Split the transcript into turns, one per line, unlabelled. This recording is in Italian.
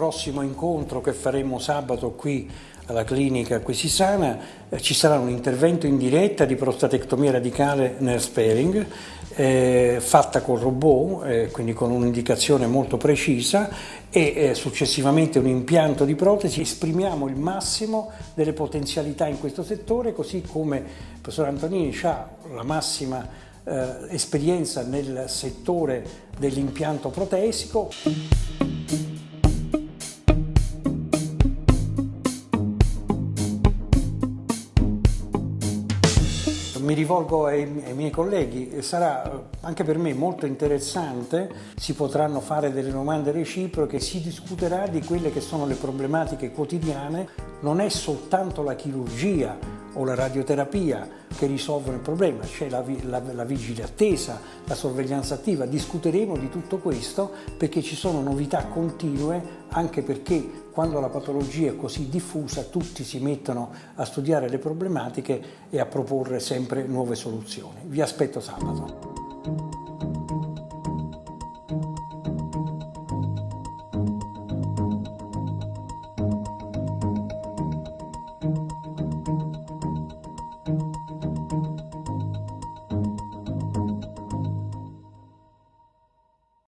prossimo incontro che faremo sabato qui alla clinica Quesisana eh, ci sarà un intervento in diretta di prostatectomia radicale nel sparing eh, fatta con robot, eh, quindi con un'indicazione molto precisa e eh, successivamente un impianto di protesi. Esprimiamo il massimo delle potenzialità in questo settore così come il professor Antonini ha la massima eh, esperienza nel settore dell'impianto protesico. Mi rivolgo ai, ai, miei colleghi, sarà anche per me molto interessante, si potranno fare delle domande reciproche, si discuterà di quelle che sono le problematiche quotidiane, non è soltanto la chirurgia o la radioterapia che risolvono il problema, c'è la, la, la, vigile attesa, la sorveglianza attiva, discuteremo di tutto questo perché ci sono novità continue anche perché quando la patologia è così diffusa tutti si mettono a studiare le problematiche e a proporre sempre nuove soluzioni. Vi aspetto sabato.